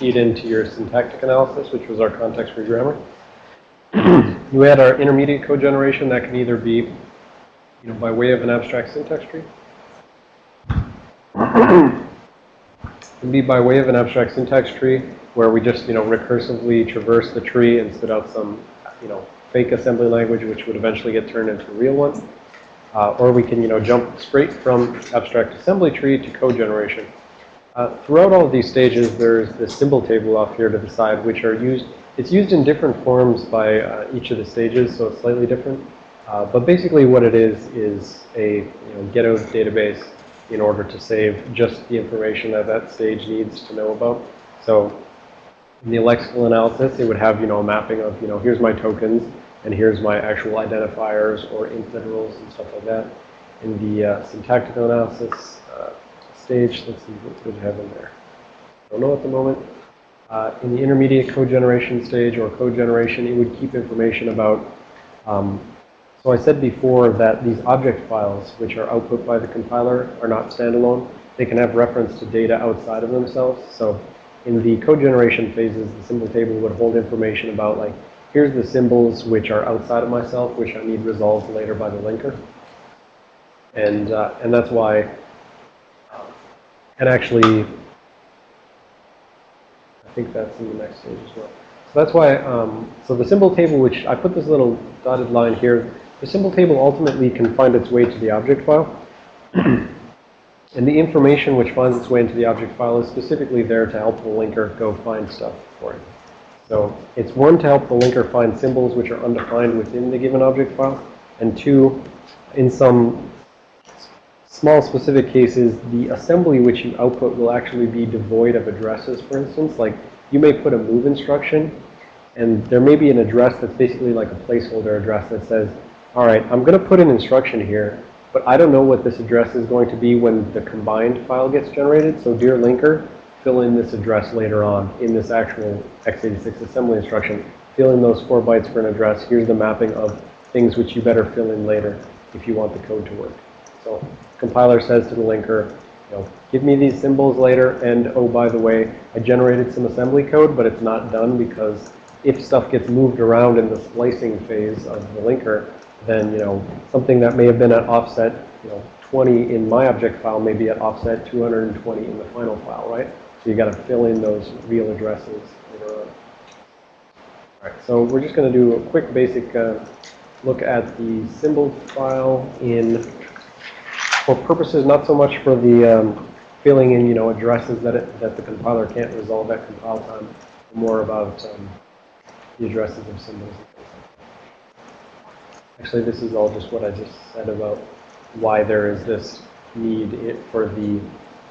feed into your syntactic analysis, which was our context-free grammar. you add our intermediate code generation that can either be, you know, by way of an abstract syntax tree. can be by way of an abstract syntax tree where we just, you know, recursively traverse the tree and spit out some, you know, fake assembly language which would eventually get turned into a real one. Uh, or we can, you know, jump straight from abstract assembly tree to code generation. Uh, throughout all of these stages, there's this symbol table off here to the side, which are used, it's used in different forms by uh, each of the stages, so it's slightly different. Uh, but basically what it is, is a you know, get out database in order to save just the information that that stage needs to know about. So in the lexical analysis, it would have, you know, a mapping of, you know, here's my tokens, and here's my actual identifiers or literals and stuff like that. In the uh, syntactical analysis uh, stage, let's see what we have in there. Don't know at the moment. Uh, in the intermediate code generation stage or code generation, it would keep information about um, so I said before that these object files, which are output by the compiler, are not standalone. They can have reference to data outside of themselves. So in the code generation phases, the symbol table would hold information about like, here's the symbols which are outside of myself, which I need resolved later by the linker. And, uh, and that's why, and actually, I think that's in the next stage as well. So that's why, um, so the symbol table, which I put this little dotted line here, the symbol table ultimately can find its way to the object file. and the information which finds its way into the object file is specifically there to help the linker go find stuff for it. So it's one, to help the linker find symbols which are undefined within the given object file. And two, in some small specific cases, the assembly which you output will actually be devoid of addresses, for instance. Like you may put a move instruction, and there may be an address that's basically like a placeholder address that says, all right, I'm going to put an instruction here, but I don't know what this address is going to be when the combined file gets generated. So dear linker, fill in this address later on in this actual x86 assembly instruction. Fill in those four bytes for an address. Here's the mapping of things which you better fill in later if you want the code to work. So compiler says to the linker, you know, give me these symbols later, and oh, by the way, I generated some assembly code, but it's not done because if stuff gets moved around in the splicing phase of the linker, then, you know, something that may have been at offset, you know, 20 in my object file may be at offset 220 in the final file, right? So you got to fill in those real addresses later on. All right, so we're just going to do a quick basic uh, look at the symbol file in, for purposes not so much for the um, filling in, you know, addresses that, it, that the compiler can't resolve at compile time, more about um, the addresses of symbols. Actually, this is all just what I just said about why there is this need for the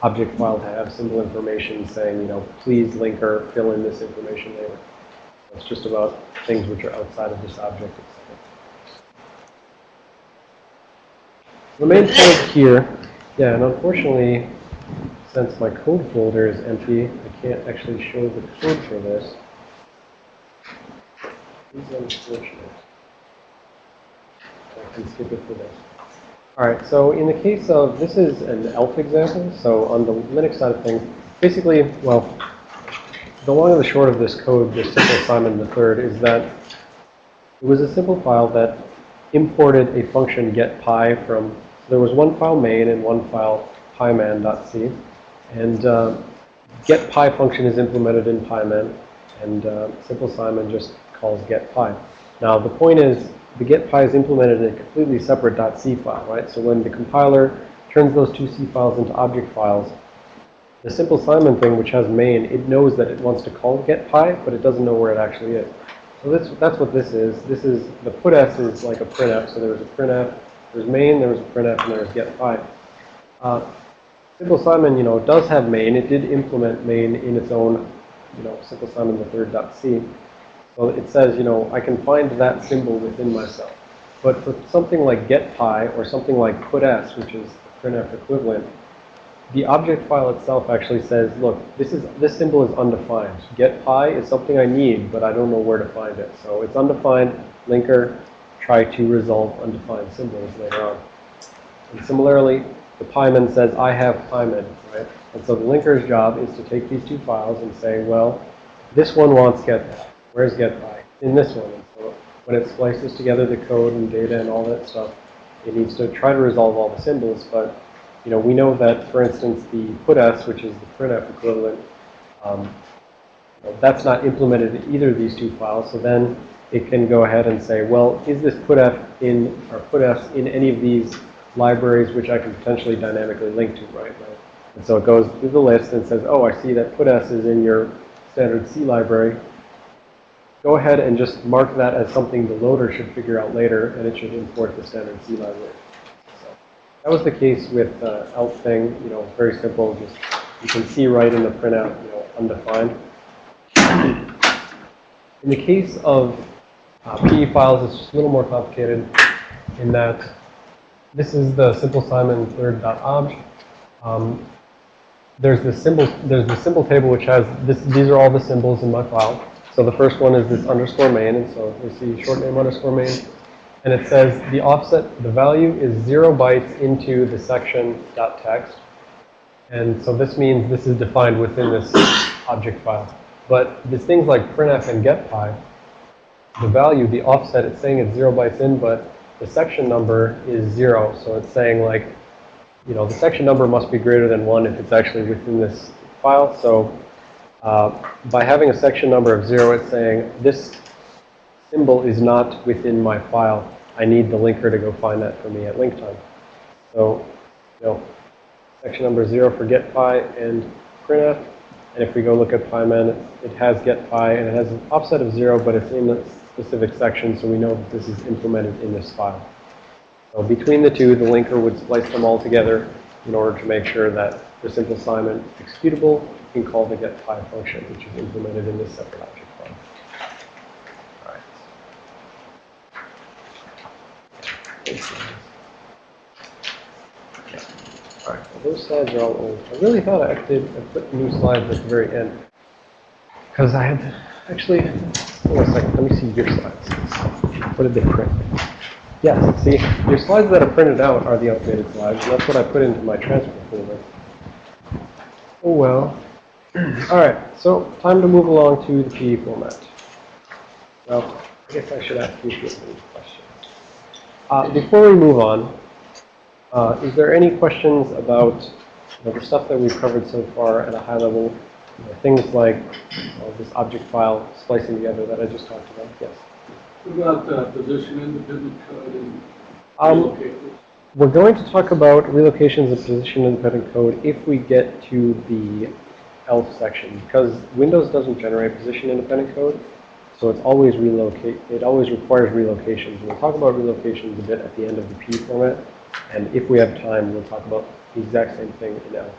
object file to have symbol information saying, you know, please linker, fill in this information later. It's just about things which are outside of this object itself. The main point here, yeah, and unfortunately, since my code folder is empty, I can't actually show the code for this. Is unfortunate. I can skip it for this. All right, so in the case of, this is an ELF example. So on the Linux side of things, basically, well, the long and the short of this code, this simple Simon III, is that it was a simple file that imported a function getPy from, there was one file main and one file pyman.c. And uh, getPy function is implemented in pyman, and uh, simple Simon just calls get getPy. Now, the point is, the getPy is implemented in a completely separate .c file, right? So when the compiler turns those two C files into object files, the simple Simon thing, which has main, it knows that it wants to call get getPy, but it doesn't know where it actually is. So this, that's what this is. This is, the putf is like a printf. So there's a printf, there's main, there's a printf, and there's getPy. Uh, simple Simon, you know, does have main. It did implement main in its own, you know, simple Simon the third dot C. So it says, you know, I can find that symbol within myself. But for something like getPy or something like puts, which is the printf equivalent, the object file itself actually says, look, this is this symbol is undefined. GetPy is something I need, but I don't know where to find it. So it's undefined. Linker, try to resolve undefined symbols later on. And similarly, the pyman says, I have pyman, right? And so the linker's job is to take these two files and say, well, this one wants getPy. Where's getPy? In this one. And so when it splices together the code and data and all that stuff, it needs to try to resolve all the symbols. But, you know, we know that, for instance, the putS, which is the printf equivalent, um, that's not implemented in either of these two files. So then it can go ahead and say, well, is this putf in, or putS in any of these libraries which I can potentially dynamically link to right now? And so it goes through the list and says, oh, I see that putS is in your standard C library. Go ahead and just mark that as something the loader should figure out later, and it should import the standard C library. So that was the case with uh, ELF thing, you know, very simple. Just you can see right in the printout, you know, undefined. In the case of uh, PE files, is just a little more complicated in that this is the simple Simon third.obj. Um, there's the symbol, there's the symbol table which has this, these are all the symbols in my file. So the first one is this underscore main, and so we see short name underscore main. And it says the offset, the value is zero bytes into the section dot text. And so this means this is defined within this object file. But these things like printf and getPy, the value, the offset, it's saying it's zero bytes in, but the section number is zero. So it's saying like, you know, the section number must be greater than one if it's actually within this file. So uh, by having a section number of zero, it's saying this symbol is not within my file. I need the linker to go find that for me at link time. So, you know, section number zero for getPy and printf. And if we go look at PyMan, it has getPy and it has an offset of zero, but it's in a specific section, so we know that this is implemented in this file. So between the two, the linker would splice them all together in order to make sure that the simple assignment executable can call the getPy function, which is implemented in this separate object file. All right. All right, well, those slides are all old. I really thought I did put new slides at the very end. Because I had actually, hold on a second, let me see your slides. What did they print? Yes, see, your slides that are printed out are the updated slides, and that's what I put into my transfer folder. Oh well. All right, so time to move along to the PE format. Well, I guess I should ask you a few questions. Uh, before we move on, uh, is there any questions about you know, the stuff that we've covered so far at a high level? You know, things like uh, this object file splicing together that I just talked about? Yes. What about uh, position independent code and Um, relocators? we're going to talk about relocations of position independent code if we get to the ELF section because Windows doesn't generate position independent code. So it's always relocate, it always requires relocations. We'll talk about relocations a bit at the end of the P format. And if we have time, we'll talk about the exact same thing in ELF.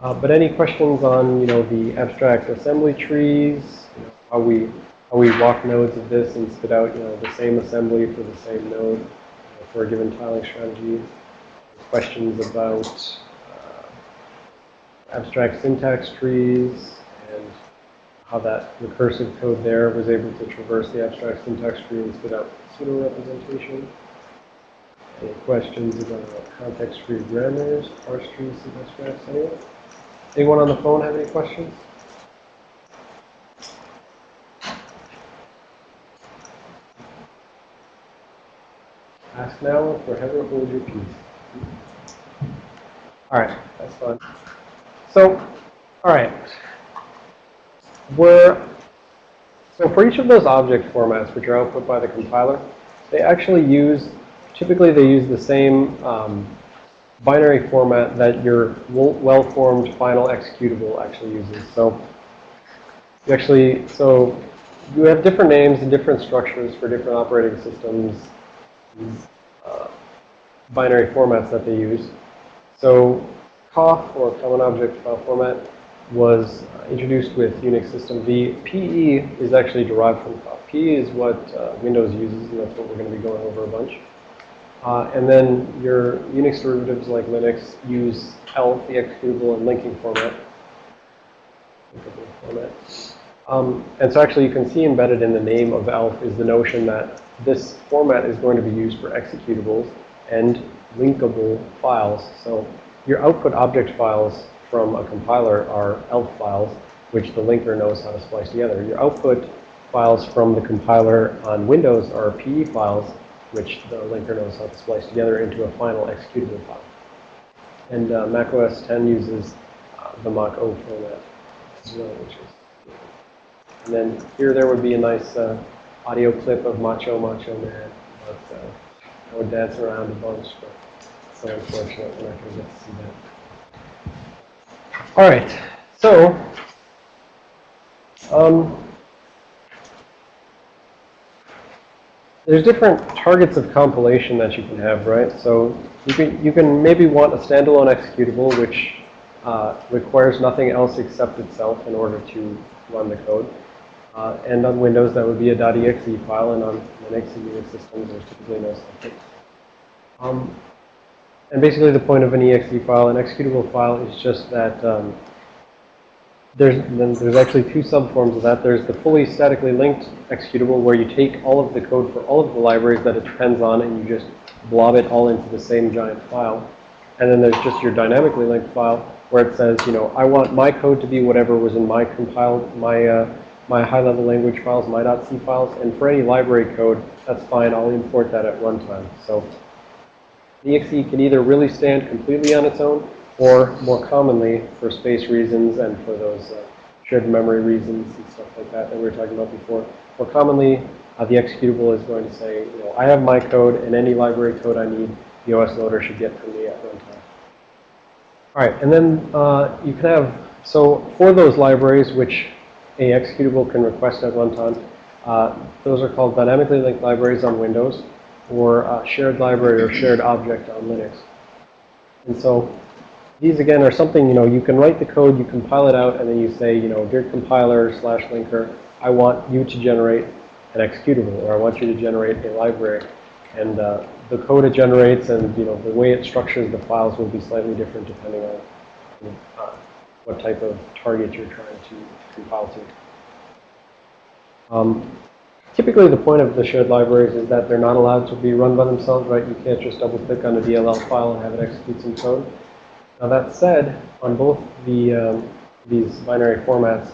Uh, but any questions on, you know, the abstract assembly trees, you know, how we how we walk nodes of this and spit out, you know, the same assembly for the same node you know, for a given tiling strategy. Questions about uh, abstract syntax trees and how that recursive code there was able to traverse the abstract syntax tree and spit out pseudo representation. Any questions about context-free grammars, parse trees, syntax graphs, anyone? Anyone on the phone have any questions? Ask now or forever hold your peace. All right, that's fine. So, all right. We're, so for each of those object formats, which are output by the compiler, they actually use, typically they use the same um, binary format that your well-formed final executable actually uses. So you actually, so you have different names and different structures for different operating systems, uh, binary formats that they use. So COFF, or Common Object File Format, was introduced with Unix System V. PE is actually derived from COFF. PE is what uh, Windows uses, and that's what we're going to be going over a bunch. Uh, and then your Unix derivatives like Linux use ELF, the executable and linking format. Format. Um, and so actually you can see embedded in the name of ELF is the notion that this format is going to be used for executables and linkable files. So your output object files from a compiler are ELF files, which the linker knows how to splice together. Your output files from the compiler on Windows are PE files, which the linker knows how to splice together into a final executable file. And uh, Mac OS 10 uses uh, the Mach O format And then here there would be a nice uh, audio clip of Macho Macho Man, but uh, I would dance around a bunch, but it's so unfortunate we're not going to get to see that. All right, so um, there's different targets of compilation that you can have, right? So you can you can maybe want a standalone executable which uh, requires nothing else except itself in order to run the code. Uh, and on Windows, that would be a .exe file, and on Linux and Unix systems, there's typically no such. Um, and basically, the point of an exe file, an executable file, is just that um, there's there's actually two subforms of that. There's the fully statically linked executable, where you take all of the code for all of the libraries that it depends on, and you just blob it all into the same giant file. And then there's just your dynamically linked file, where it says, you know, I want my code to be whatever was in my compiled my uh, my high-level language files, my .c files, and for any library code, that's fine. I'll import that at runtime. So the exe can either really stand completely on its own, or more commonly, for space reasons and for those uh, shared memory reasons and stuff like that that we were talking about before, more commonly, uh, the executable is going to say, you know, I have my code, and any library code I need, the OS loader should get from me at runtime. All right, and then uh, you can have, so for those libraries which a executable can request at runtime. Uh, those are called dynamically linked libraries on Windows or uh, shared library or shared object on Linux. And so these, again, are something, you know, you can write the code, you compile it out, and then you say, you know, dear compiler slash linker, I want you to generate an executable, or I want you to generate a library. And uh, the code it generates and, you know, the way it structures the files will be slightly different depending on uh, what type of target you're trying to compile to. Um, typically, the point of the shared libraries is that they're not allowed to be run by themselves, right? You can't just double-click on a DLL file and have it execute some code. Now, that said, on both the um, these binary formats,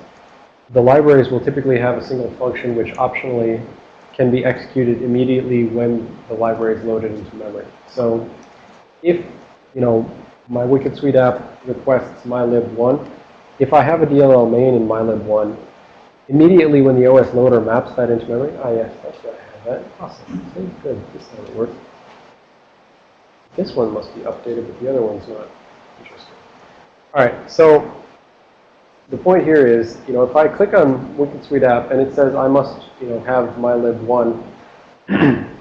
the libraries will typically have a single function which optionally can be executed immediately when the library is loaded into memory. So if, you know, my Wicked Sweet app requests mylib1, if I have a DLL main in mylib1, immediately when the OS loader maps that into memory, ah, yes, that's right, I have that. Awesome. Good. This it works. This one must be updated, but the other one's not. All right, so the point here is, you know, if I click on Wicked Sweet app and it says I must, you know, have mylib1,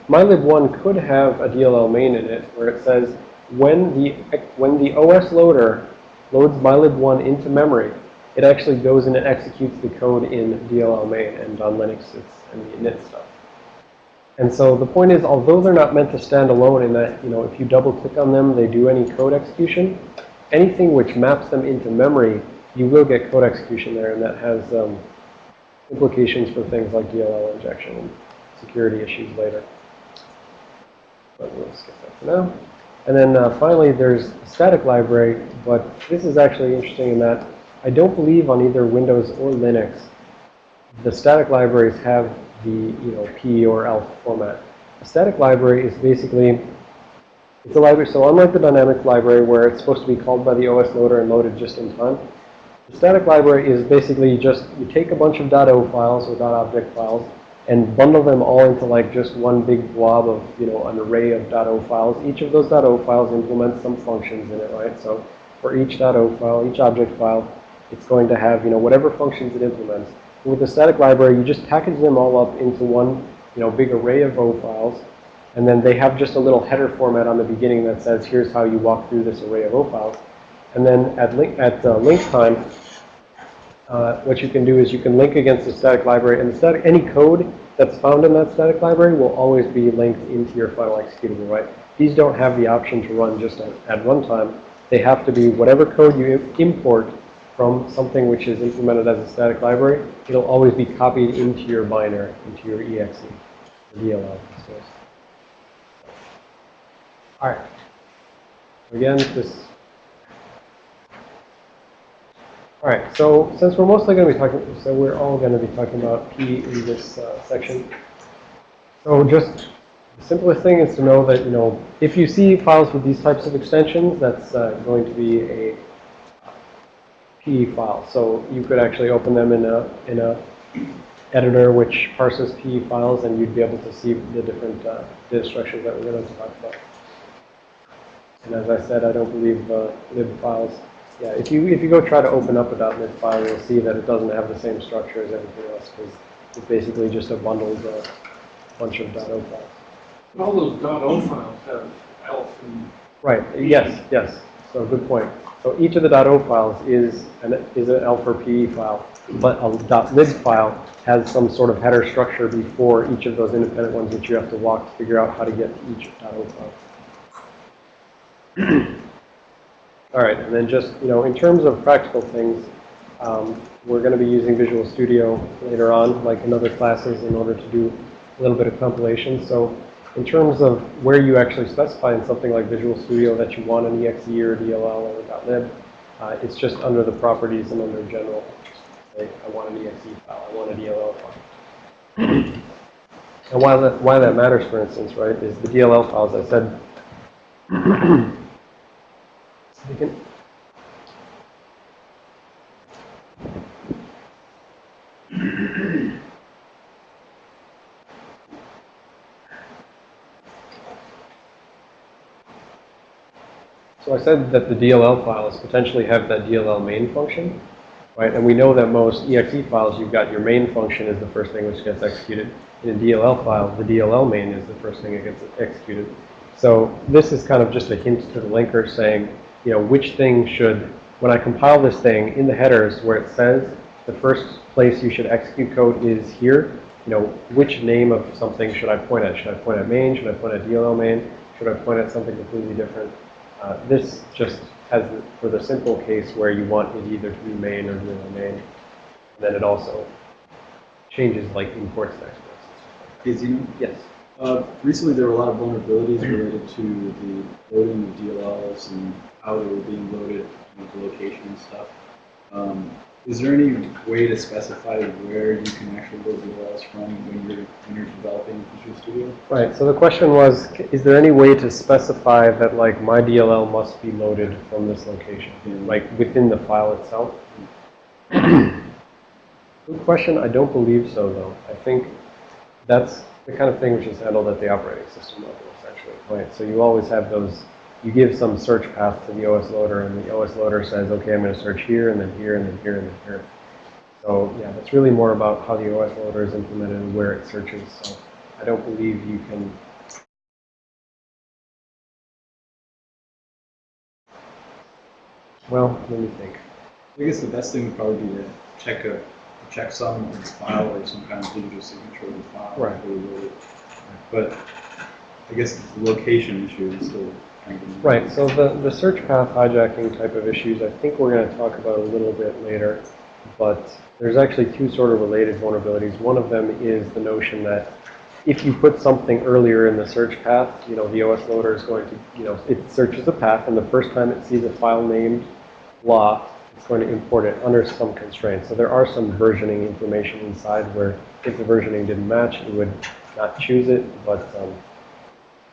mylib1 could have a DLL main in it where it says when the when the OS loader loads mylib1 into memory, it actually goes in and executes the code in DLL main, and on Linux it's in the init stuff. And so the point is, although they're not meant to stand alone in that, you know, if you double click on them, they do any code execution, anything which maps them into memory, you will get code execution there, and that has um, implications for things like DLL injection and security issues later. But we'll skip that for now. And then uh, finally, there's static library, but this is actually interesting in that I don't believe on either Windows or Linux the static libraries have the you know P or ELF format. A static library is basically a library. So unlike the dynamic library where it's supposed to be called by the OS loader and loaded just in time, the static library is basically just you take a bunch of .o files or .object files and bundle them all into like just one big blob of, you know, an array of .o files. Each of those .o files implements some functions in it, right? So for each .o file, each object file, it's going to have, you know, whatever functions it implements. With the static library, you just package them all up into one, you know, big array of O files. And then they have just a little header format on the beginning that says, here's how you walk through this array of O files. And then at link, at uh, link time, uh, what you can do is you can link against the static library, and the static, any code that's found in that static library will always be linked into your final executable, right? These don't have the option to run just at, at runtime. They have to be whatever code you import from something which is implemented as a static library, it'll always be copied into your binary, into your exe, DLL. All right. Again, this All right, so since we're mostly going to be talking, so we're all going to be talking about P in this uh, section. So just the simplest thing is to know that, you know, if you see files with these types of extensions, that's uh, going to be a P file. So you could actually open them in a, in a editor which parses PE files and you'd be able to see the different uh, data structures that we're going to talk about. And as I said, I don't believe uh, lib files. Yeah, if you if you go try to open up a .NET file, you'll see that it doesn't have the same structure as everything else because it's basically just a bundled uh, bunch of .o files. All those .o files have ELF and Right. Yes. Yes. So good point. So each of the .o files is an is an ELF or PE file, but a .lib file has some sort of header structure before each of those independent ones that you have to walk to figure out how to get to each .o file. All right, and then just, you know, in terms of practical things, um, we're going to be using Visual Studio later on, like in other classes, in order to do a little bit of compilation. So in terms of where you actually specify in something like Visual Studio that you want an exe or DLL or .lib, uh, it's just under the properties and under general. I want an exe file, I want a DLL file. and why that, why that matters, for instance, right, is the DLL files, as I said, can, So I said that the DLL files potentially have that DLL main function, right? And we know that most exe files, you've got your main function is the first thing which gets executed. In a DLL file, the DLL main is the first thing that gets executed. So this is kind of just a hint to the linker saying, you know, which thing should, when I compile this thing in the headers where it says the first place you should execute code is here, you know, which name of something should I point at? Should I point at main? Should I point at DLL main? Should I point at something completely different? Uh, this just has, for the simple case where you want it either to be main or DLL main. Then it also changes like imports and exports. Is you Yes. Uh, recently there were a lot of vulnerabilities related to the loading of DLLs and how they were being loaded, you know, the location and stuff. Um, is there any way to specify where you can actually load DLLs from when you're when you're developing Visual Studio? Right, so the question was, is there any way to specify that like my DLL must be loaded from this location, like within the file itself? Good question, I don't believe so though. I think that's the kind of thing which is handled at the operating system level essentially, right? So you always have those, you give some search path to the OS loader and the OS loader says, okay, I'm going to search here and then here and then here and then here. So yeah, that's really more about how the OS loader is implemented and where it searches. So I don't believe you can Well, let me think. I guess the best thing would probably be to check a checksum on the file or some kind of digital signature of the file. Right. before you load it. But I guess the location issue is still kind of. Right, so the, the search path hijacking type of issues, I think we're going to talk about a little bit later. But there's actually two sort of related vulnerabilities. One of them is the notion that if you put something earlier in the search path, you know, the OS loader is going to, you know, it searches the path, and the first time it sees a file named blah, it's going to import it under some constraints. So there are some versioning information inside where if the versioning didn't match, it would not choose it, but um,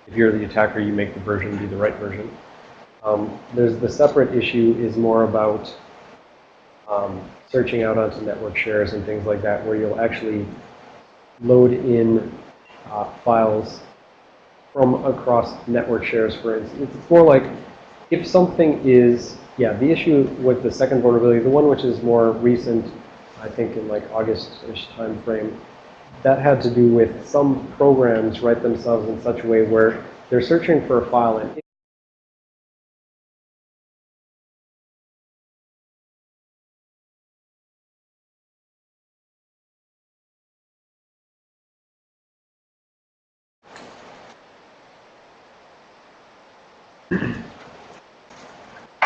if you're the attacker, you make the version be the right version. Um, there's the separate issue is more about um, searching out onto network shares and things like that, where you'll actually load in uh, files from across network shares, for instance. It's more like if something is, yeah, the issue with the second vulnerability, the one which is more recent, I think in like August-ish time frame, that had to do with some programs write themselves in such a way where they're searching for a file and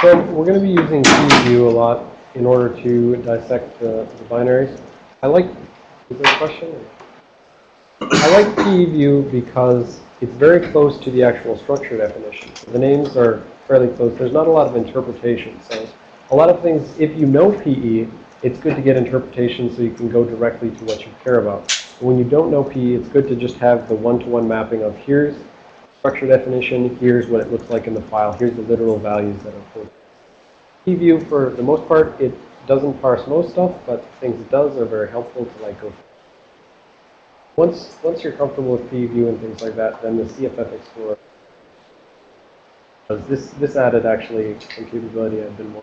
So we're going to be using PEView a lot in order to dissect the, the binaries. I like, is there a question? I like PEView because it's very close to the actual structure definition. The names are fairly close. There's not a lot of interpretation. So a lot of things, if you know PE, it's good to get interpretation so you can go directly to what you care about. But when you don't know PE, it's good to just have the one-to-one mapping of here's structure definition, here's what it looks like in the file, here's the literal values that are quoted. PEView, for the most part, it doesn't parse most stuff, but things it does are very helpful to like go. Once, once you're comfortable with PEView and things like that, then the CFF Explorer because this, this added actually some capability I've been.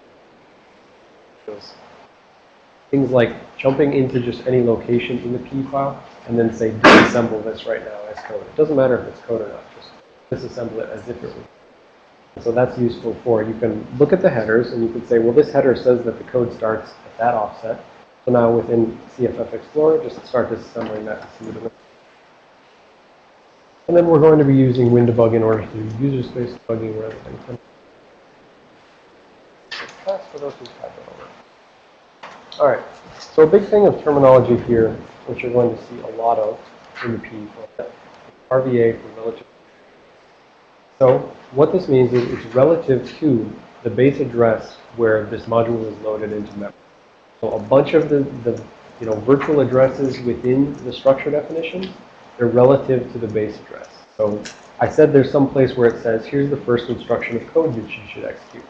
Things like jumping into just any location in the P file and then say disassemble this right now as code. It doesn't matter if it's code or not, just disassemble it as if it was. So that's useful for, you can look at the headers and you can say, well, this header says that the code starts at that offset. So now within CFF Explorer, just start disassembling that and then we're going to be using WinDebug in order to do user space debugging rather than for those who it over. All right. So a big thing of terminology here, which you're going to see a lot of in the P format, RVA for relative. So what this means is it's relative to the base address where this module is loaded into memory. So a bunch of the, the you know, virtual addresses within the structure definition they're relative to the base address. So I said there's some place where it says, here's the first instruction of code that you should execute.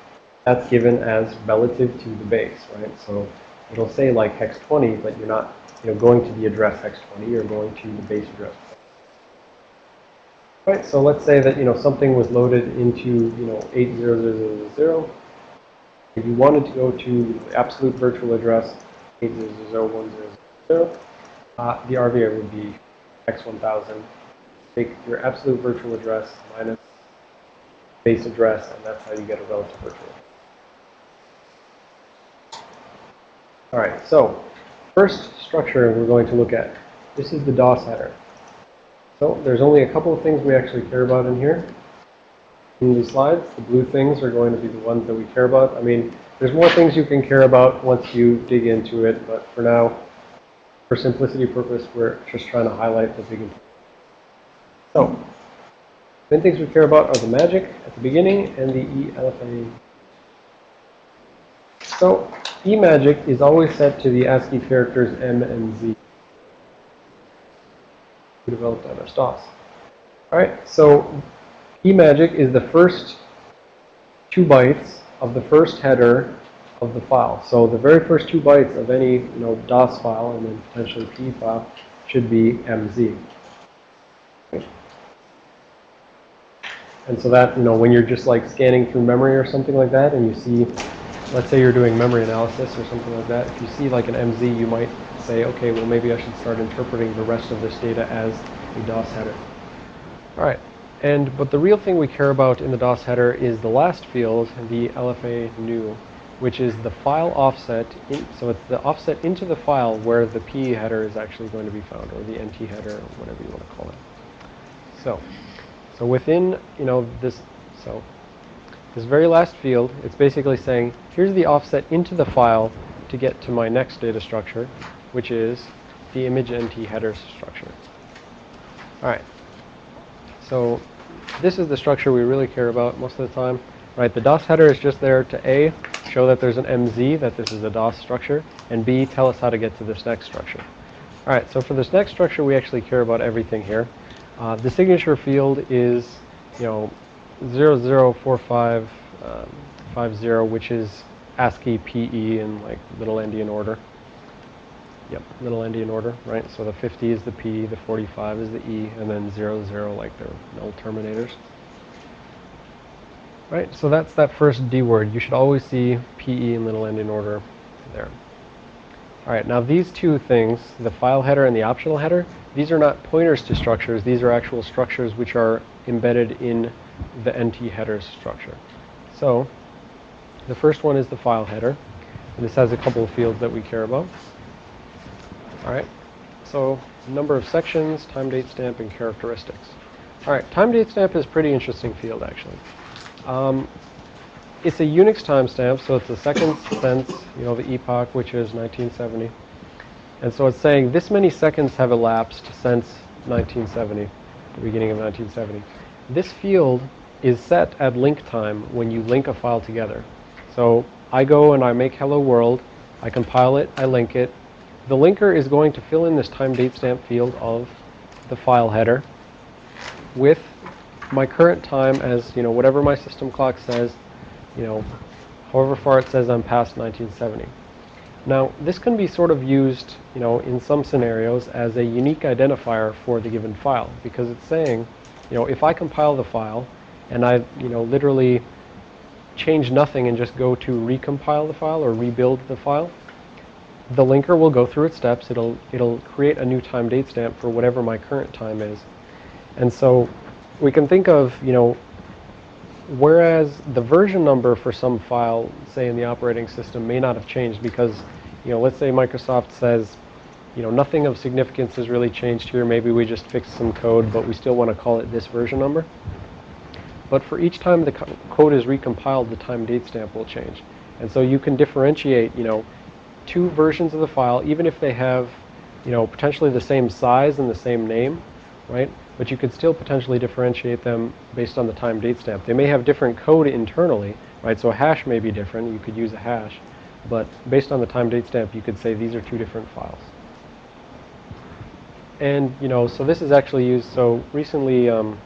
That's given as relative to the base, right? So it'll say like hex 20, but you're not you know, going to the address hex 20, you're going to the base address. Right, so let's say that, you know, something was loaded into, you know, 80000. If you wanted to go to the absolute virtual address, 8000100, uh, the RVA would be x1000, take your absolute virtual address minus base address, and that's how you get a relative virtual. All right, so first structure we're going to look at. This is the DOS header. So there's only a couple of things we actually care about in here. In these slides, the blue things are going to be the ones that we care about. I mean, there's more things you can care about once you dig into it, but for now, for simplicity purpose, we're just trying to highlight the big important. So, main things we care about are the magic at the beginning and the ELFA. So, eMagic is always set to the ASCII characters M and Z. We developed on our DOS. Alright, so eMagic is the first two bytes of the first header of the file. So the very first two bytes of any you know DOS file and then potentially P file should be MZ. And so that, you know, when you're just like scanning through memory or something like that and you see, let's say you're doing memory analysis or something like that, if you see like an MZ, you might say, okay, well maybe I should start interpreting the rest of this data as a DOS header. All right. And, but the real thing we care about in the DOS header is the last field, the LFA new which is the file offset. In, so it's the offset into the file where the P header is actually going to be found, or the NT header, or whatever you want to call it. So, so within, you know, this, so this very last field, it's basically saying, here's the offset into the file to get to my next data structure, which is the image NT header structure. All right. So this is the structure we really care about most of the time. Right, the DOS header is just there to A, show that there's an MZ, that this is a DOS structure, and B, tell us how to get to this next structure. All right, so for this next structure, we actually care about everything here. Uh, the signature field is, you know, 004550, um, which is ASCII PE in like little endian order. Yep, little endian order, right? So the 50 is the P, the 45 is the E, and then 00 like they're null terminators. Right, so that's that first D word. You should always see PE in little endian order there. All right, now these two things, the file header and the optional header, these are not pointers to structures. These are actual structures which are embedded in the NT header structure. So the first one is the file header. And this has a couple of fields that we care about. All right, so number of sections, time date stamp, and characteristics. All right, time date stamp is a pretty interesting field actually. Um, it's a Unix timestamp, so it's the second since, you know, the epoch, which is 1970. And so it's saying this many seconds have elapsed since 1970, the beginning of 1970. This field is set at link time when you link a file together. So I go and I make hello world, I compile it, I link it. The linker is going to fill in this time date stamp field of the file header with my current time as, you know, whatever my system clock says, you know, however far it says I'm past 1970. Now, this can be sort of used, you know, in some scenarios as a unique identifier for the given file because it's saying, you know, if I compile the file and I, you know, literally change nothing and just go to recompile the file or rebuild the file, the linker will go through its steps. It'll it'll create a new time date stamp for whatever my current time is. And so we can think of, you know, whereas the version number for some file, say in the operating system, may not have changed because, you know, let's say Microsoft says, you know, nothing of significance has really changed here. Maybe we just fixed some code, but we still want to call it this version number. But for each time the co code is recompiled, the time date stamp will change. And so you can differentiate, you know, two versions of the file, even if they have, you know, potentially the same size and the same name, right? But you could still potentially differentiate them based on the time date stamp. They may have different code internally, right? So a hash may be different. You could use a hash. But based on the time date stamp, you could say these are two different files. And, you know, so this is actually used, so recently, um,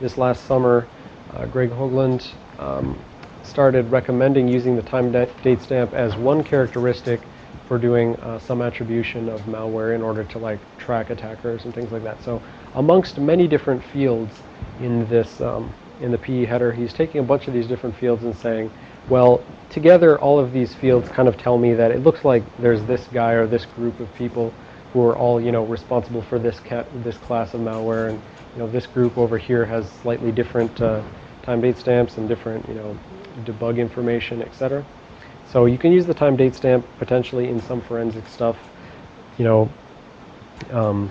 this last summer, uh, Greg Hoglund um, started recommending using the time date stamp as one characteristic for doing uh, some attribution of malware in order to like track attackers and things like that. So amongst many different fields in this um, in the PE header, he's taking a bunch of these different fields and saying, well, together all of these fields kind of tell me that it looks like there's this guy or this group of people who are all you know responsible for this cat this class of malware. And you know this group over here has slightly different uh, time date stamps and different you know debug information etc so you can use the time date stamp potentially in some forensic stuff. You know um,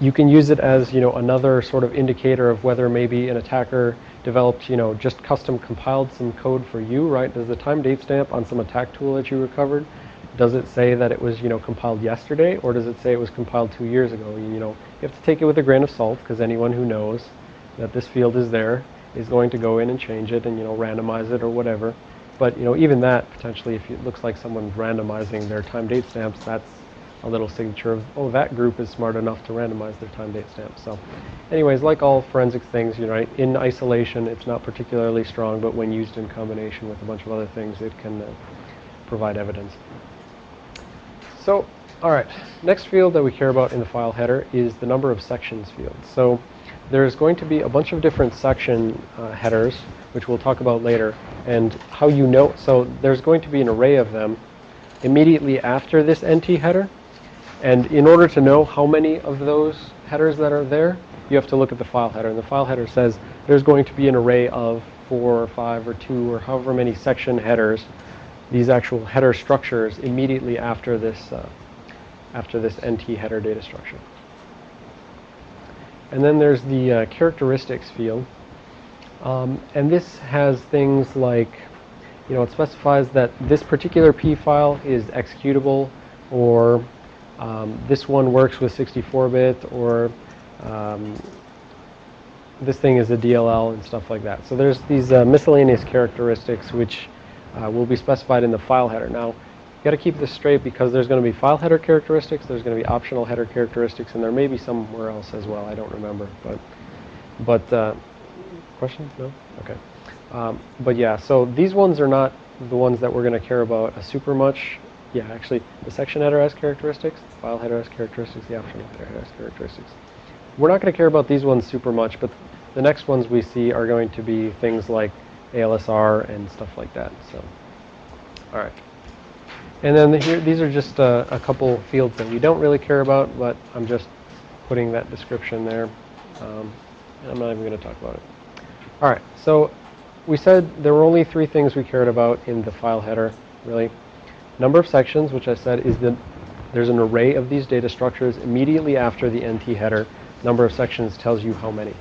you can use it as you know another sort of indicator of whether maybe an attacker developed you know just custom compiled some code for you right? Does the time date stamp on some attack tool that you recovered does it say that it was you know compiled yesterday or does it say it was compiled two years ago? You know you have to take it with a grain of salt because anyone who knows that this field is there is going to go in and change it and you know randomize it or whatever. But you know even that potentially if it looks like someone's randomizing their time date stamps that's a little signature of oh that group is smart enough to randomize their time date stamps. So anyways like all forensic things you know in isolation it's not particularly strong but when used in combination with a bunch of other things it can uh, provide evidence so, all right, next field that we care about in the file header is the number of sections field. So there's going to be a bunch of different section uh, headers, which we'll talk about later, and how you know, so there's going to be an array of them immediately after this NT header, and in order to know how many of those headers that are there, you have to look at the file header, and the file header says there's going to be an array of four or five or two or however many section headers these actual header structures immediately after this, uh, after this NT header data structure. And then there's the uh, characteristics field. Um, and this has things like, you know, it specifies that this particular P file is executable or um, this one works with 64-bit or um, this thing is a DLL and stuff like that. So there's these uh, miscellaneous characteristics which uh, will be specified in the file header. Now, you got to keep this straight because there's going to be file header characteristics, there's going to be optional header characteristics, and there may be somewhere else as well. I don't remember, but but uh, question? No? Okay. Um, but yeah, so these ones are not the ones that we're going to care about a super much. Yeah, actually, the section header has characteristics, the file header has characteristics, the optional header has characteristics. We're not going to care about these ones super much, but the next ones we see are going to be things like ASLR and stuff like that. So, all right. And then here, these are just uh, a couple fields that we don't really care about, but I'm just putting that description there. Um, I'm not even going to talk about it. All right, so we said there were only three things we cared about in the file header, really. Number of sections, which I said is that there's an array of these data structures immediately after the NT header. Number of sections tells you how many.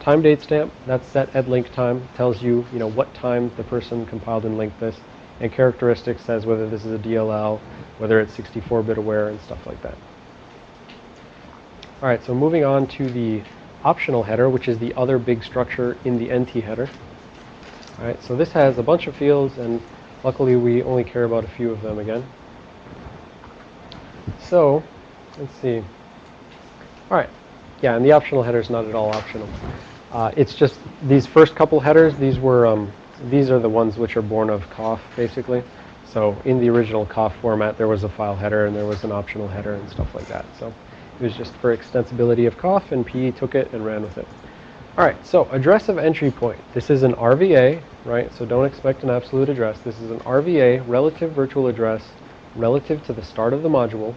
Time date stamp, that's set at link time, tells you, you know, what time the person compiled and linked this. And characteristics says whether this is a DLL, whether it's 64-bit aware and stuff like that. All right, so moving on to the optional header, which is the other big structure in the NT header. All right, so this has a bunch of fields, and luckily we only care about a few of them again. So, let's see. All right, yeah, and the optional header is not at all optional. Uh, it's just these first couple headers. These were um, these are the ones which are born of COFF, basically. So in the original COFF format, there was a file header and there was an optional header and stuff like that. So it was just for extensibility of COFF, and PE took it and ran with it. All right, so address of entry point. This is an RVA, right? So don't expect an absolute address. This is an RVA, relative virtual address, relative to the start of the module,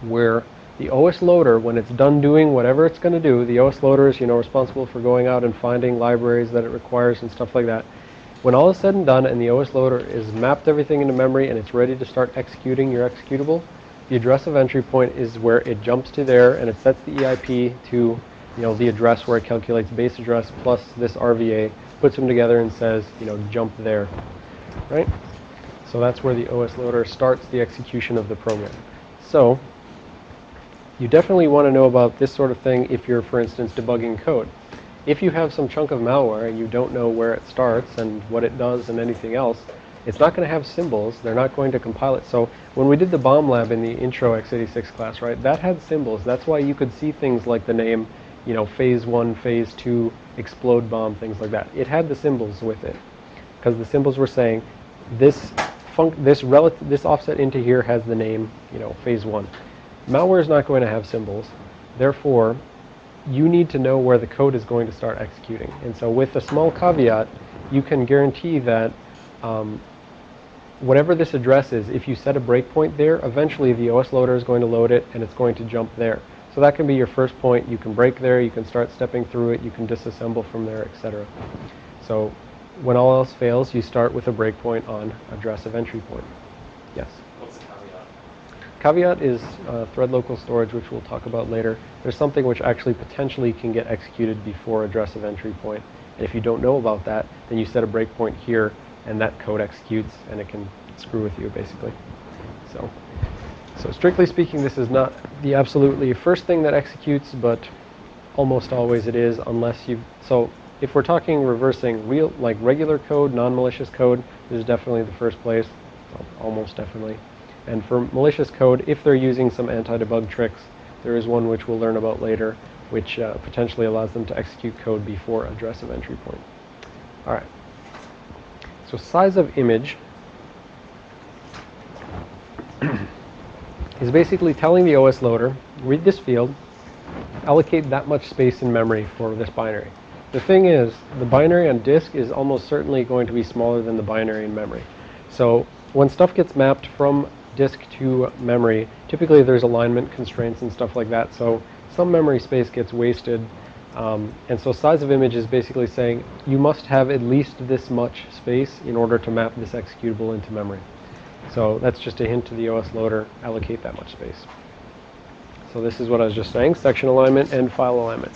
where the OS loader, when it's done doing whatever it's going to do, the OS loader is, you know, responsible for going out and finding libraries that it requires and stuff like that. When all is said and done and the OS loader is mapped everything into memory and it's ready to start executing your executable, the address of entry point is where it jumps to there and it sets the EIP to, you know, the address where it calculates base address plus this RVA, puts them together and says, you know, jump there, right? So that's where the OS loader starts the execution of the program. So you definitely want to know about this sort of thing if you're, for instance, debugging code. If you have some chunk of malware and you don't know where it starts and what it does and anything else, it's not going to have symbols. They're not going to compile it. So when we did the bomb lab in the intro x86 class, right, that had symbols. That's why you could see things like the name, you know, phase one, phase two, explode bomb, things like that. It had the symbols with it because the symbols were saying this func this this offset into here has the name, you know, phase one. Malware is not going to have symbols. Therefore, you need to know where the code is going to start executing. And so with a small caveat, you can guarantee that um, whatever this address is, if you set a breakpoint there, eventually the OS loader is going to load it and it's going to jump there. So that can be your first point. You can break there, you can start stepping through it, you can disassemble from there, etc. So when all else fails, you start with a breakpoint on address of entry point. Yes? Caveat is uh, thread local storage, which we'll talk about later. There's something which actually potentially can get executed before address of entry point. And if you don't know about that, then you set a breakpoint here, and that code executes, and it can screw with you, basically. So, so strictly speaking, this is not the absolutely first thing that executes, but almost always it is, unless you... So if we're talking reversing real, like regular code, non-malicious code, this is definitely the first place, almost definitely. And for malicious code, if they're using some anti-debug tricks, there is one which we'll learn about later, which uh, potentially allows them to execute code before address of entry point. All right. So size of image is basically telling the OS loader, read this field, allocate that much space in memory for this binary. The thing is, the binary on disk is almost certainly going to be smaller than the binary in memory. So when stuff gets mapped from disk to memory, typically there's alignment constraints and stuff like that, so some memory space gets wasted. Um, and so size of image is basically saying you must have at least this much space in order to map this executable into memory. So that's just a hint to the OS loader, allocate that much space. So this is what I was just saying, section alignment and file alignment.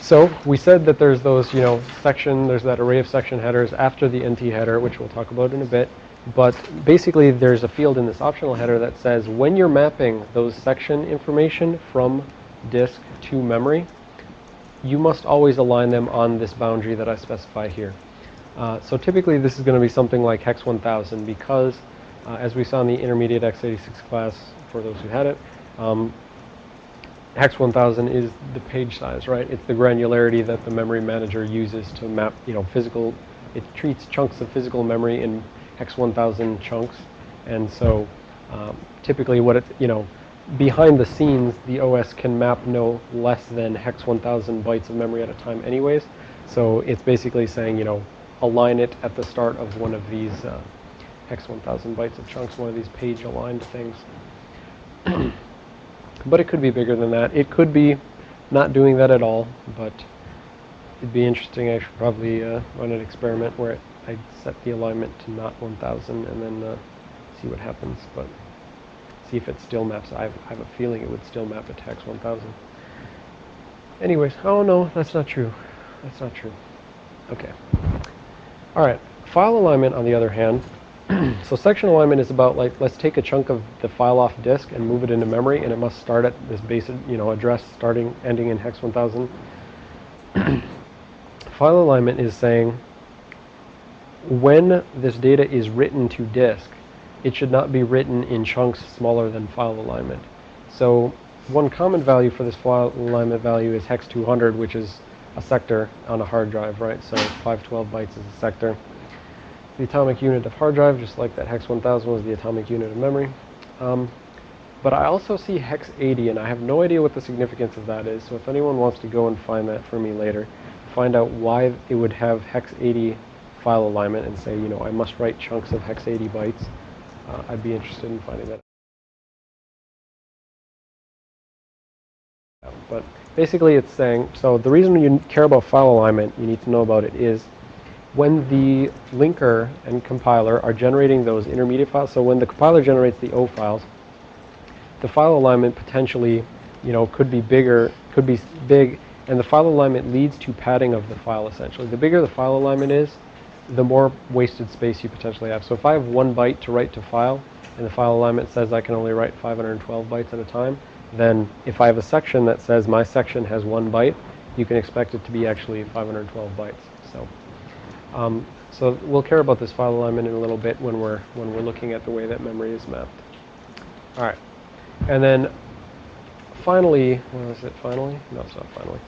So we said that there's those, you know, section, there's that array of section headers after the NT header, which we'll talk about in a bit. But basically there's a field in this optional header that says when you're mapping those section information from disk to memory, you must always align them on this boundary that I specify here. Uh, so typically this is going to be something like hex 1000 because uh, as we saw in the intermediate x86 class for those who had it, um, hex 1000 is the page size, right? It's the granularity that the memory manager uses to map, you know, physical, it treats chunks of physical memory in hex 1000 chunks. And so um, typically what it, you know, behind the scenes, the OS can map no less than hex 1000 bytes of memory at a time anyways. So it's basically saying, you know, align it at the start of one of these uh, hex 1000 bytes of chunks, one of these page aligned things. but it could be bigger than that. It could be not doing that at all, but it'd be interesting. I should probably uh, run an experiment where it, I set the alignment to not 1000 and then uh, see what happens. But see if it still maps. I have, I have a feeling it would still map to hex 1000. Anyways, oh no, that's not true. That's not true. Okay. All right. File alignment, on the other hand, so section alignment is about like let's take a chunk of the file off disk and move it into memory, and it must start at this basic, you know, address starting ending in hex 1000. file alignment is saying when this data is written to disk, it should not be written in chunks smaller than file alignment. So one common value for this file alignment value is hex 200, which is a sector on a hard drive, right? So 512 bytes is a sector. The atomic unit of hard drive, just like that hex 1000 was the atomic unit of memory. Um, but I also see hex 80, and I have no idea what the significance of that is. So if anyone wants to go and find that for me later, find out why it would have hex 80 file alignment and say, you know, I must write chunks of hex 80 bytes, uh, I'd be interested in finding that. But basically it's saying, so the reason you care about file alignment, you need to know about it, is when the linker and compiler are generating those intermediate files, so when the compiler generates the O files, the file alignment potentially, you know, could be bigger, could be big, and the file alignment leads to padding of the file essentially. The bigger the file alignment is, the more wasted space you potentially have. So if I have one byte to write to file, and the file alignment says I can only write 512 bytes at a time, then if I have a section that says my section has one byte, you can expect it to be actually 512 bytes. So, um, so we'll care about this file alignment in a little bit when we're when we're looking at the way that memory is mapped. All right, and then finally, what is it? Finally, no, it's not finally.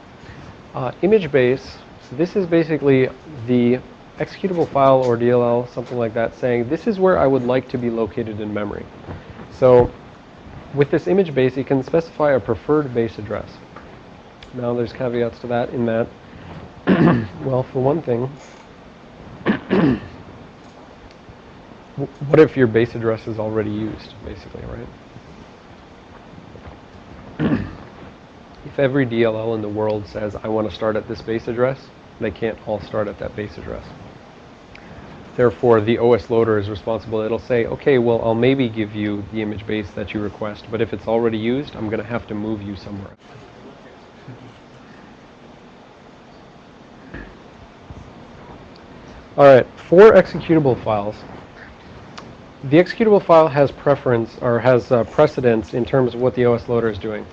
Uh, image base. So this is basically the executable file or DLL, something like that, saying this is where I would like to be located in memory. So with this image base, you can specify a preferred base address. Now there's caveats to that in that, well, for one thing, what if your base address is already used, basically, right? if every DLL in the world says, I want to start at this base address, they can't all start at that base address. Therefore, the OS loader is responsible. It'll say, okay, well, I'll maybe give you the image base that you request, but if it's already used, I'm going to have to move you somewhere. All right, for executable files, the executable file has preference or has uh, precedence in terms of what the OS loader is doing.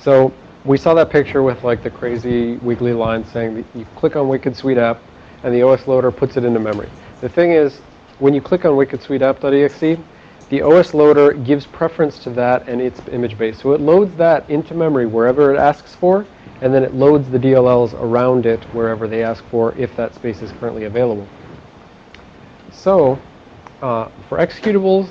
So we saw that picture with like the crazy weekly line saying that you click on Wicked Sweet App and the OS loader puts it into memory. The thing is, when you click on wickedsweetapp.exe, the OS loader gives preference to that and its image base. So it loads that into memory wherever it asks for, and then it loads the DLLs around it wherever they ask for if that space is currently available. So, uh, for executables,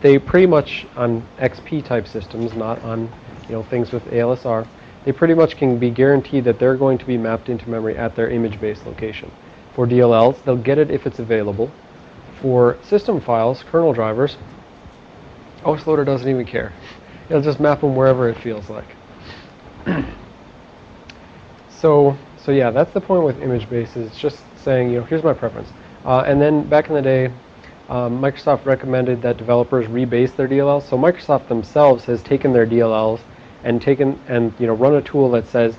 they pretty much, on XP type systems, not on you know things with ASLR, they pretty much can be guaranteed that they're going to be mapped into memory at their image base location. For DLLs, they'll get it if it's available. For system files, kernel drivers, OS Loader doesn't even care. It'll just map them wherever it feels like. so, so yeah, that's the point with image bases. It's just saying, you know, here's my preference. Uh, and then back in the day, um, Microsoft recommended that developers rebase their DLLs. So Microsoft themselves has taken their DLLs and taken and you know run a tool that says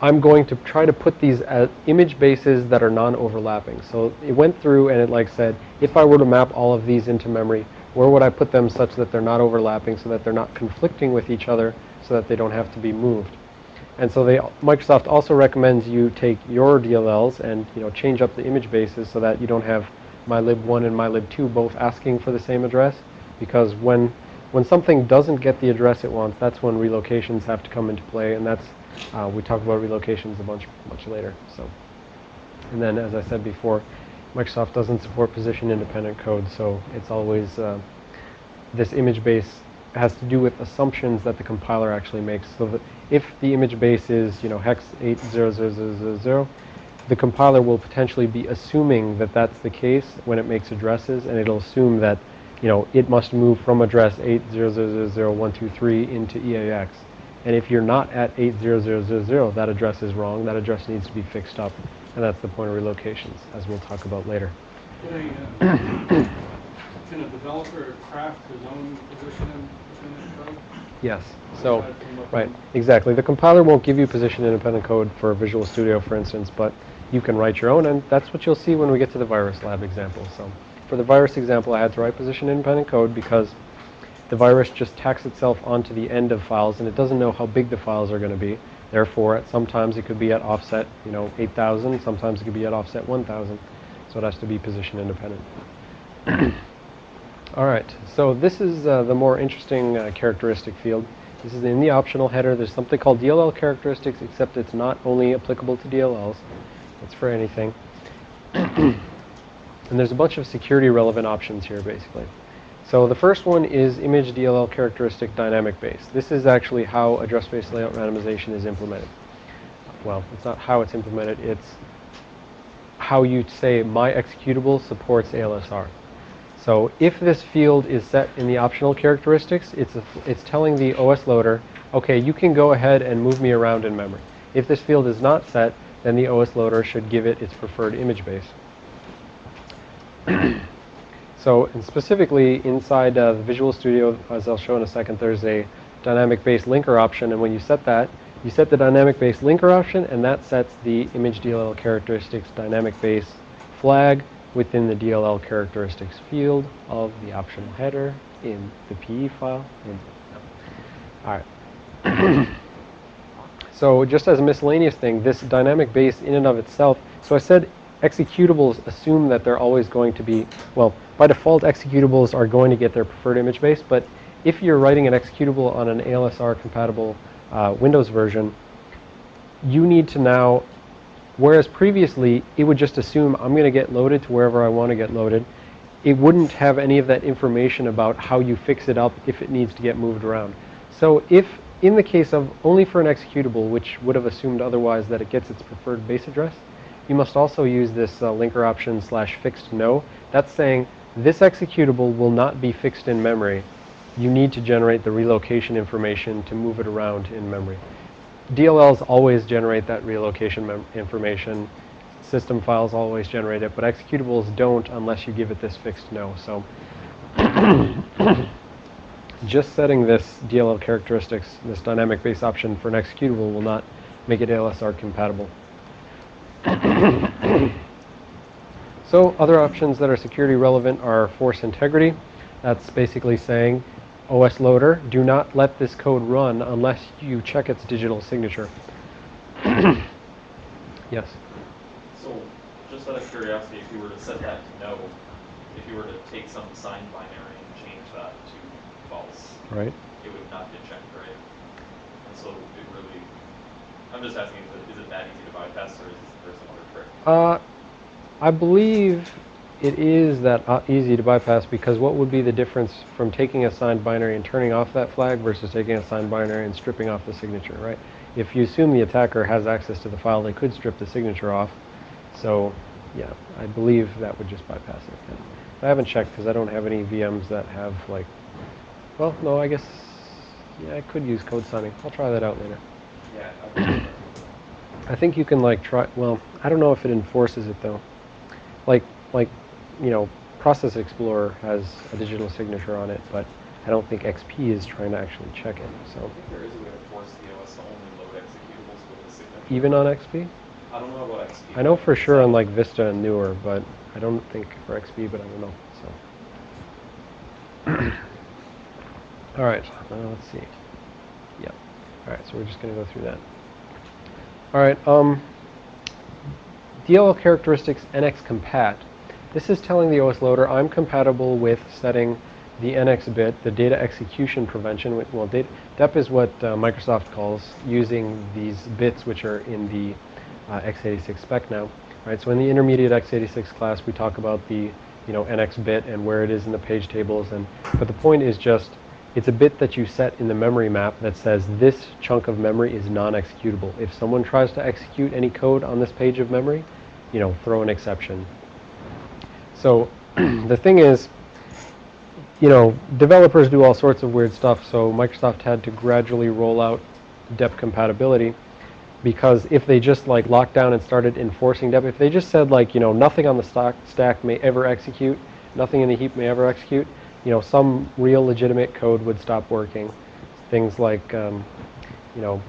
I'm going to try to put these as image bases that are non-overlapping. So it went through and it like said, if I were to map all of these into memory, where would I put them such that they're not overlapping, so that they're not conflicting with each other, so that they don't have to be moved. And so they, Microsoft also recommends you take your DLLs and you know change up the image bases so that you don't have mylib1 and mylib2 both asking for the same address, because when when something doesn't get the address it wants, that's when relocations have to come into play, and that's uh, we talk about relocations a bunch much later. So, and then as I said before, Microsoft doesn't support position independent code, so it's always uh, this image base has to do with assumptions that the compiler actually makes. So that if the image base is you know hex 80000, the compiler will potentially be assuming that that's the case when it makes addresses, and it'll assume that you know it must move from address 8000123 into EAX. And if you're not at 80000, that address is wrong. That address needs to be fixed up. And that's the point of relocations, as we'll talk about later. Can a, uh, can a developer craft his own position in code? Yes. So, right, exactly. The compiler won't give you position-independent code for Visual Studio, for instance, but you can write your own, and that's what you'll see when we get to the virus lab example. So, for the virus example, I had to write position-independent code because the virus just tacks itself onto the end of files and it doesn't know how big the files are going to be. Therefore, sometimes it could be at offset, you know, 8,000, sometimes it could be at offset 1,000. So it has to be position independent. All right, so this is uh, the more interesting uh, characteristic field. This is in the optional header. There's something called DLL characteristics, except it's not only applicable to DLLs. It's for anything. and there's a bunch of security relevant options here, basically. So the first one is image DLL characteristic dynamic base. This is actually how address space layout randomization is implemented. Well, it's not how it's implemented, it's how you say my executable supports ASLR. So if this field is set in the optional characteristics, it's, a, it's telling the OS loader, okay, you can go ahead and move me around in memory. If this field is not set, then the OS loader should give it its preferred image base. so and specifically inside uh, the Visual Studio, as I'll show in a second, there's a dynamic base linker option, and when you set that, you set the dynamic base linker option, and that sets the image DLL characteristics dynamic base flag within the DLL characteristics field of the optional header in the PE file. All right. so just as a miscellaneous thing, this dynamic base in and of itself, so I said executables assume that they're always going to be, well, by default executables are going to get their preferred image base, but if you're writing an executable on an ASLR compatible uh, Windows version, you need to now Whereas previously, it would just assume I'm going to get loaded to wherever I want to get loaded. It wouldn't have any of that information about how you fix it up if it needs to get moved around. So if, in the case of only for an executable, which would have assumed otherwise that it gets its preferred base address, you must also use this uh, linker option slash fixed no. That's saying this executable will not be fixed in memory. You need to generate the relocation information to move it around in memory. DLLs always generate that relocation information. System files always generate it, but executables don't unless you give it this fixed no. So just setting this DLL characteristics, this dynamic base option for an executable will not make it ASLR compatible. so other options that are security relevant are force integrity. That's basically saying OS loader, do not let this code run unless you check its digital signature. yes? So, just out of curiosity, if you were to set that to no, if you were to take some signed binary and change that to false, right? it would not get checked, right? And so it really, I'm just asking, is it, is it that easy to bypass or is there some other trick? Uh, I believe it is that uh, easy to bypass because what would be the difference from taking a signed binary and turning off that flag versus taking a signed binary and stripping off the signature, right? If you assume the attacker has access to the file, they could strip the signature off. So, yeah, I believe that would just bypass it. I haven't checked because I don't have any VMs that have like, well, no, I guess, yeah, I could use code signing. I'll try that out later. Yeah. I think you can like try, well, I don't know if it enforces it though. Like, like you know, Process Explorer has a digital signature on it, but I don't think XP is trying to actually check it. So I think there is a way to force the OS to only load executables with a signature. even on XP, I don't know about XP. I know for sure on like Vista and newer, but I don't think for XP, but I don't know. So, all right, uh, let's see. Yeah. All right, so we're just going to go through that. All right. Um, DLL characteristics NX compat. This is telling the OS loader I'm compatible with setting the NX bit, the data execution prevention. Well, data, DEP is what uh, Microsoft calls using these bits which are in the uh, x86 spec now. Right, so in the intermediate x86 class, we talk about the you know NX bit and where it is in the page tables. And but the point is just it's a bit that you set in the memory map that says this chunk of memory is non-executable. If someone tries to execute any code on this page of memory, you know, throw an exception. So the thing is, you know, developers do all sorts of weird stuff, so Microsoft had to gradually roll out DEP compatibility because if they just like locked down and started enforcing DEP, if they just said like, you know, nothing on the stock stack may ever execute, nothing in the heap may ever execute, you know, some real legitimate code would stop working. Things like, um, you know,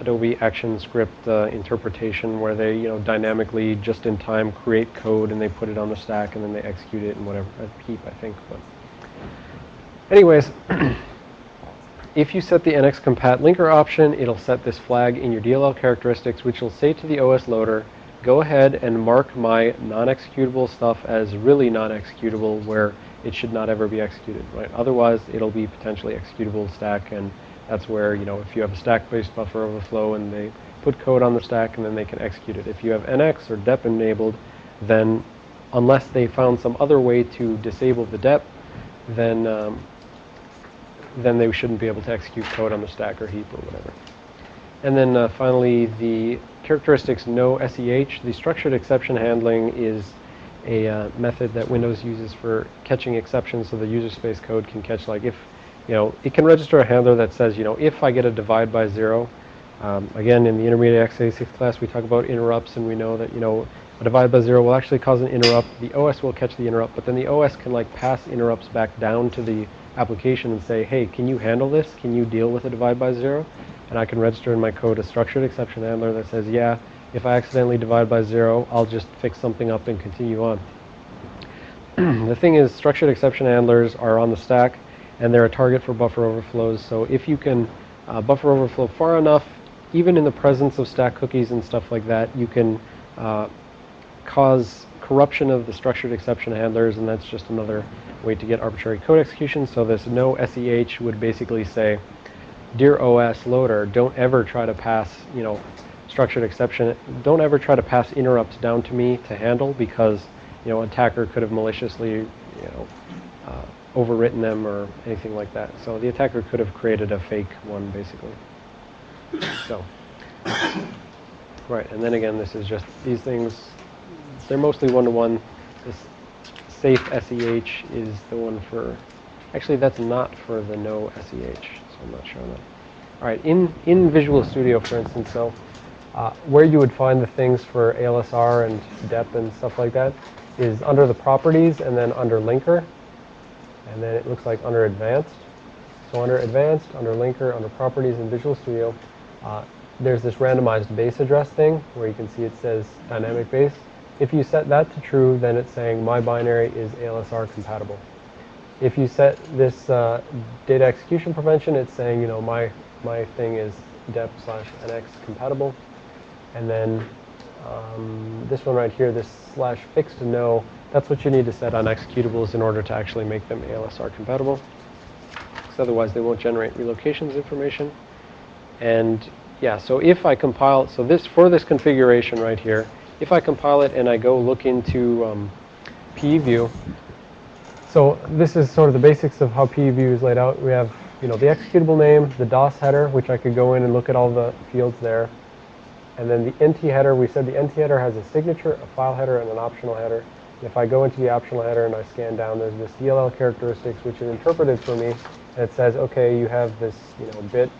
Adobe ActionScript uh, interpretation where they, you know, dynamically just in time create code and they put it on the stack and then they execute it in whatever a heap, I think. But anyways, if you set the NX compat linker option, it'll set this flag in your DLL characteristics, which will say to the OS loader, go ahead and mark my non-executable stuff as really non-executable where it should not ever be executed, right? Otherwise, it'll be potentially executable stack, and that's where, you know, if you have a stack-based buffer overflow and they put code on the stack and then they can execute it. If you have NX or DEP enabled, then unless they found some other way to disable the DEP, then um, then they shouldn't be able to execute code on the stack or heap or whatever. And then uh, finally, the characteristics no SEH. The structured exception handling is a uh, method that Windows uses for catching exceptions so the user space code can catch like if, you know, it can register a handler that says, you know, if I get a divide by zero, um, again, in the intermediate x86 class, we talk about interrupts, and we know that, you know, a divide by zero will actually cause an interrupt. The OS will catch the interrupt, but then the OS can, like, pass interrupts back down to the application and say, hey, can you handle this? Can you deal with a divide by zero? And I can register in my code a structured exception handler that says, yeah, if I accidentally divide by zero, I'll just fix something up and continue on. the thing is, structured exception handlers are on the stack, and they're a target for buffer overflows. So if you can uh, buffer overflow far enough, even in the presence of stack cookies and stuff like that, you can uh, cause corruption of the structured exception handlers, and that's just another way to get arbitrary code execution. So this no SEH would basically say, dear OS loader, don't ever try to pass, you know, structured exception, don't ever try to pass interrupts down to me to handle because, you know, attacker could have maliciously, you know, uh, overwritten them or anything like that. So the attacker could have created a fake one, basically. So, right, and then again, this is just, these things, they're mostly one-to-one. This safe SEH is the one for, actually that's not for the no SEH, so I'm not showing that. All right, in, in Visual Studio, for instance, so uh, where you would find the things for ASLR and DEP and stuff like that is under the properties and then under linker. And then it looks like under advanced. So under advanced, under linker, under properties in Visual Studio, uh, there's this randomized base address thing where you can see it says dynamic base. If you set that to true, then it's saying my binary is ASLR compatible. If you set this uh, data execution prevention, it's saying, you know, my, my thing is dep slash nx compatible. And then um, this one right here, this slash fixed no, that's what you need to set on executables in order to actually make them ASLR compatible. Because otherwise they won't generate relocations information. And yeah, so if I compile, so this, for this configuration right here, if I compile it and I go look into um, PEView, so this is sort of the basics of how PEView is laid out. We have, you know, the executable name, the DOS header, which I could go in and look at all the fields there. And then the NT header, we said the NT header has a signature, a file header, and an optional header. If I go into the optional header and I scan down, there's this DLL characteristics, which is interpreted for me, and it says, okay, you have this, you know, bit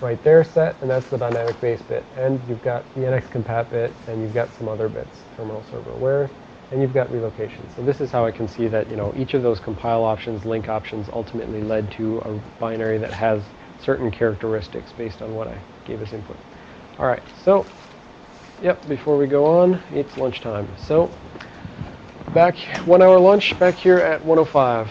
right there set, and that's the dynamic base bit. And you've got the NX compat bit, and you've got some other bits, terminal server aware, and you've got relocation. So this is how I can see that, you know, each of those compile options, link options, ultimately led to a binary that has certain characteristics based on what I gave as input. All right, so, yep, before we go on, it's lunchtime. So, back, one hour lunch, back here at 105.